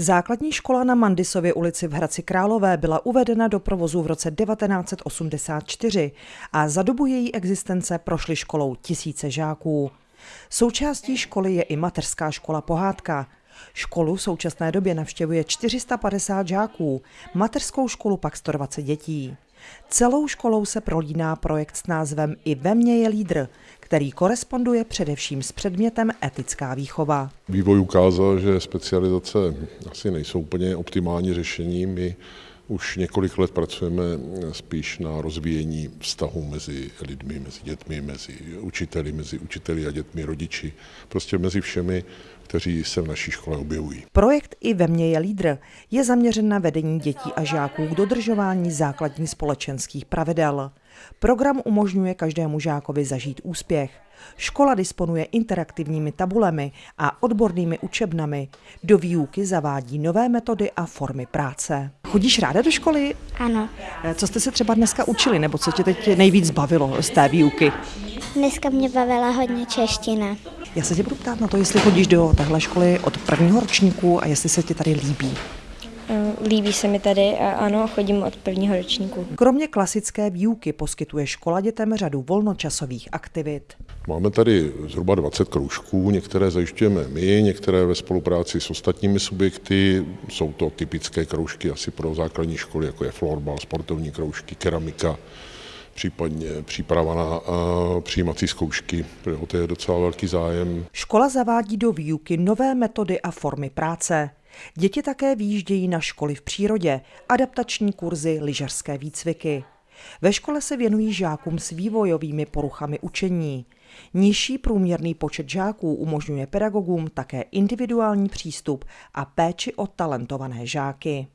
Základní škola na Mandisově ulici v Hradci Králové byla uvedena do provozu v roce 1984 a za dobu její existence prošly školou tisíce žáků. Součástí školy je i mateřská škola Pohádka. Školu v současné době navštěvuje 450 žáků, mateřskou školu pak 120 dětí. Celou školou se prolíná projekt s názvem I ve mně je lídr, který koresponduje především s předmětem etická výchova. Vývoj ukázal, že specializace asi nejsou úplně optimální řešení. My už několik let pracujeme spíš na rozvíjení vztahu mezi lidmi, mezi dětmi, mezi učiteli, mezi učiteli a dětmi, rodiči, prostě mezi všemi, kteří se v naší škole objevují. Projekt I ve mně je lídr je zaměřen na vedení dětí a žáků k dodržování základních společenských pravidel. Program umožňuje každému žákovi zažít úspěch. Škola disponuje interaktivními tabulemi a odbornými učebnami. Do výuky zavádí nové metody a formy práce. Chodíš ráda do školy? Ano. Eh, Co jste se třeba dneska učili, nebo co tě teď nejvíc bavilo z té výuky? Dneska mě bavila hodně čeština. Já se tě budu ptát na to, jestli chodíš do téhle školy od prvního ročníku a jestli se ti tady líbí. Líbí se mi tady a ano, chodím od prvního ročníku. Kromě klasické výuky poskytuje škola dětem řadu volnočasových aktivit. Máme tady zhruba 20 kroužků, některé zajišťujeme my, některé ve spolupráci s ostatními subjekty. Jsou to typické kroužky asi pro základní školy, jako je florbal, sportovní kroužky, keramika, případně příprava na přijímací zkoušky, protože o to je docela velký zájem. Škola zavádí do výuky nové metody a formy práce. Děti také výjíždějí na školy v přírodě, adaptační kurzy, lyžařské výcviky. Ve škole se věnují žákům s vývojovými poruchami učení. Nižší průměrný počet žáků umožňuje pedagogům také individuální přístup a péči o talentované žáky.